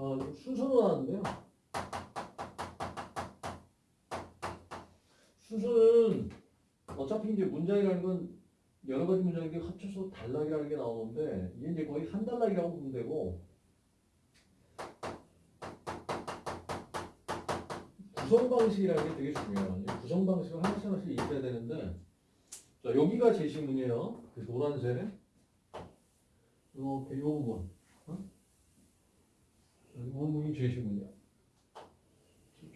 어, 순서로 나왔는데요. 순서는 어차피 이제 문장이라는 건 여러 가지 문장인데 합쳐서 단락이라는 게 나오는데 이게 이제 거의 한 단락이라고 보면 되고 구성 방식이라는 게 되게 중요해요. 이 구성 방식을 하나씩 하나씩 익혀야 되는데 자 여기가 제시문이에요. 그 노란색 요 부분 어? 이 부분이 제시문이야.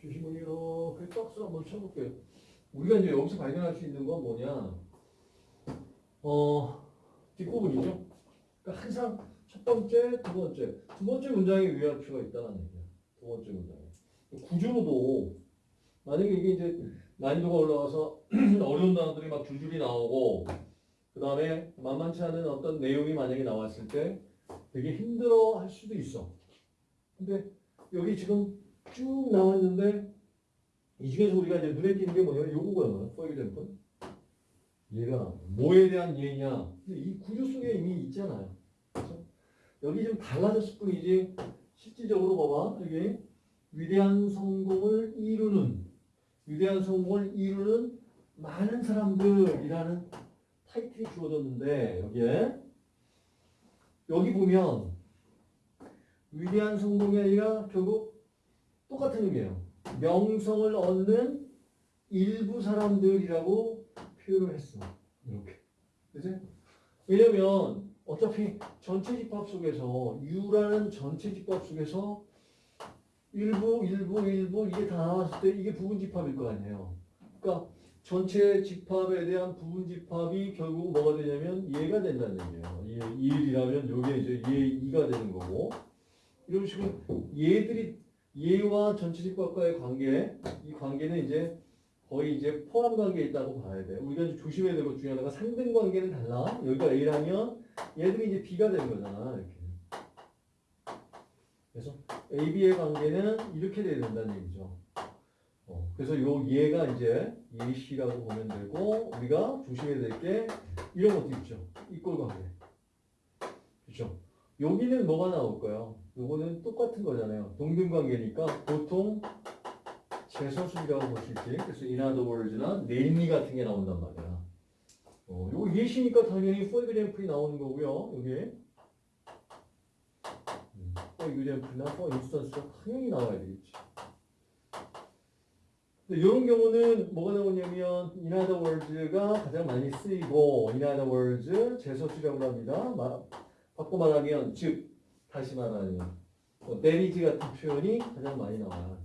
제시문이 이렇게 박스를 한번 쳐볼게요. 우리가 이제 여기서 발견할 수 있는 건 뭐냐? 어, 뒷부분이죠. 그러니까 항상 첫 번째, 두 번째, 두 번째 문장에 유의할 필요가 있다는 얘기야. 두 번째 문장에. 구조도 만약에 이게 이제 난이도가 올라가서 어려운 단어들이 막 줄줄이 나오고 그 다음에 만만치 않은 어떤 내용이 만약에 나왔을 때 되게 힘들어 할 수도 있어. 근데 여기 지금 쭉 나왔는데 이 중에서 우리가 이제 눈에 띄는 게 뭐냐면 요거거든요. for example. 얘가 뭐에 대한 예냐. 이 구조 속에 이미 있잖아요. 그래서 여기 좀 달라졌을 뿐이지 실질적으로 봐봐. 여기 위대한 성공을 이루는 위대한 성공을 이루는 많은 사람들이라는 타이틀이 주어졌는데 여기에 여기 보면 위대한 성공이 아니라 결국 똑같은 의미예요. 명성을 얻는 일부 사람들이라고 표현을 했어. 이렇게. 그지? 왜냐면 어차피 전체 집합 속에서 U라는 전체 집합 속에서 일부, 일부, 일부 이게 다 나왔을 때 이게 부분 집합일 거 아니에요. 그러니까 전체 집합에 대한 부분 집합이 결국 뭐가 되냐면 얘가 된다는 얘기예요. 얘 1이라면 요게 이제 얘 2가 되는 거고 이런 식으로 얘들이 얘와 전체 집합과의 관계 이 관계는 이제 거의 이제 포함 관계에 있다고 봐야 돼. 우리가 이제 조심해야 될 것 중에 하나가 상등 관계는 달라. 여기가 A라면 얘들이 이제 B가 되는 거잖아. 이렇게. 그래서 A, B의 관계는 이렇게 돼야 된다는 얘기죠. 어, 그래서 요 얘가 이제 예시라고 보면 되고 우리가 조심해야 될 게 이런 것도 있죠. 이꼴 관계. 그렇죠? 여기는 뭐가 나올까요? 요거는 똑같은 거잖아요. 동등 관계니까 보통 재서술이라고 볼 수 있지. 그래서 in other words나 namely 같은 게 나온단 말이야. 어, 요거 예시니까 당연히 for example이 나오는 거고요. 여기 음, for example나 for instance가 당연히 나와야 되겠지. 이런 경우는 뭐가 나오냐면 in other words가 가장 많이 쓰이고 in other words 재서술이라고 합니다. 마, 바꿔 말하면 즉 다시 말하면 뭐 내리지 같은 표현이 가장 많이 나와요.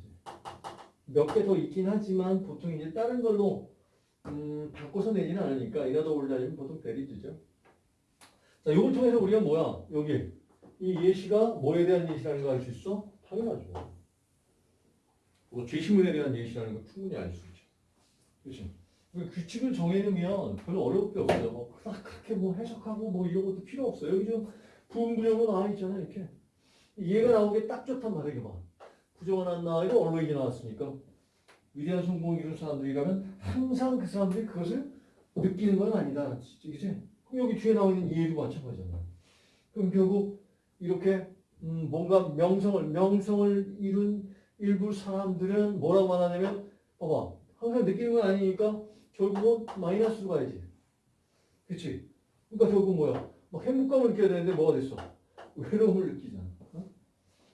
몇 개 더 있긴 하지만 보통 이제 다른 걸로 음, 바꿔서 내지는 않으니까 이라도 올다니면 보통 베리즈죠. 자, 이걸 통해서 우리가 뭐야? 여기 이 예시가 뭐에 대한 예시라는 거 알 수 있어? 당연하죠. 뭐 죄시문에 대한 예시라는 거 충분히 알 수 있죠. 그렇지? 그 규칙을 정해놓으면 별로 어려울 게 없어요. 뭐 그렇게 뭐 해석하고 뭐 이런 것도 필요 없어요. 여기 좀 부분 구조로 나와 있잖아 이렇게. 얘가 나오기 딱 좋단 말이야 이거 봐. 구조가 안 나와도 언론이 나왔으니까 위대한 성공을 이룬 사람들이라면 항상 그 사람들이 그것을 느끼는 건 아니다. 그럼 여기 뒤에 나오는 얘도 마찬가지잖아. 그럼 결국 이렇게 음 뭔가 명성을 명성을 이룬 일부 사람들은 뭐라고 말하냐면 봐봐 항상 느끼는 건 아니니까 결국은 마이너스로 가야지. 그치? 그러니까 결국 뭐야? 막 행복감을 느껴야 되는데 뭐가 됐어? 외로움을 느끼잖아. 어?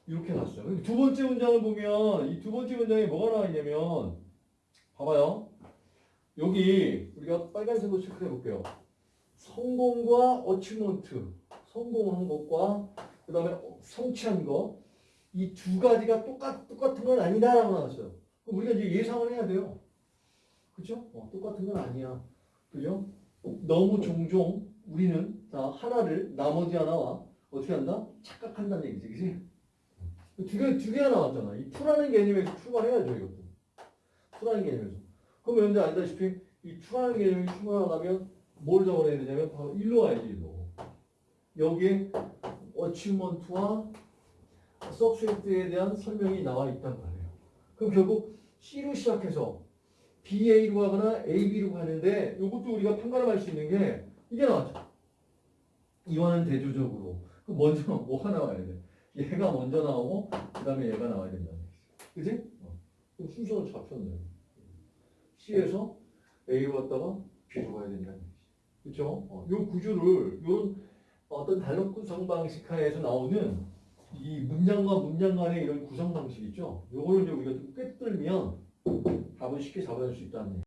이렇게 났어요. 두 번째 문장을 보면 이 두 번째 문장에 뭐가 나와 있냐면 봐봐요. 여기 우리가 빨간색으로 체크해 볼게요. 성공과 어치먼트, 성공한 것과 그 다음에 성취한 것, 이두 가지가 똑같, 똑같은 건 아니다라고 나왔어요. 그럼 우리가 이제 예상을 해야 돼요. 그죠? 어, 똑같은 건 아니야. 그죠? 너무 종종 우리는 자, 하나를 나머지 하나와 어떻게 한다? 착각한다는 얘기지, 그지? 두 개, 두 개가 나왔잖아. 이 투라는 개념에서 출발해야죠, 이것도. 투라는 개념에서. 그럼 여러분들 알다시피 이 투라는 개념이 출발하려면 뭘 적어내야 되냐면 바로 일로 와야지, 일로. 여기에 어치먼트와 석스웨트에 대한 설명이 나와 있단 말이에요. 그럼 결국 C로 시작해서 BA로 가거나 AB로 가는데 이것도 우리가 판가름할 수 있는 게 이게 나왔죠. 이와는 대조적으로. 그럼 먼저 뭐가 나와야 돼? 얘가 먼저 나오고 그 다음에 얘가 나와야 된다는 얘기죠. 그지? 어. 순서는 잡혔네. C에서 A로 갔다가 B로 가야 된다는 얘기죠. 그죠? 어, 요 구조를 요런 어떤 단어 구성 방식 하에서 나오는 이 문장과 문장 간의 이런 구성 방식 있죠? 요거를 이제 우리가 좀 꿰뚫면 답을 쉽게 잡아낼 수 얘기.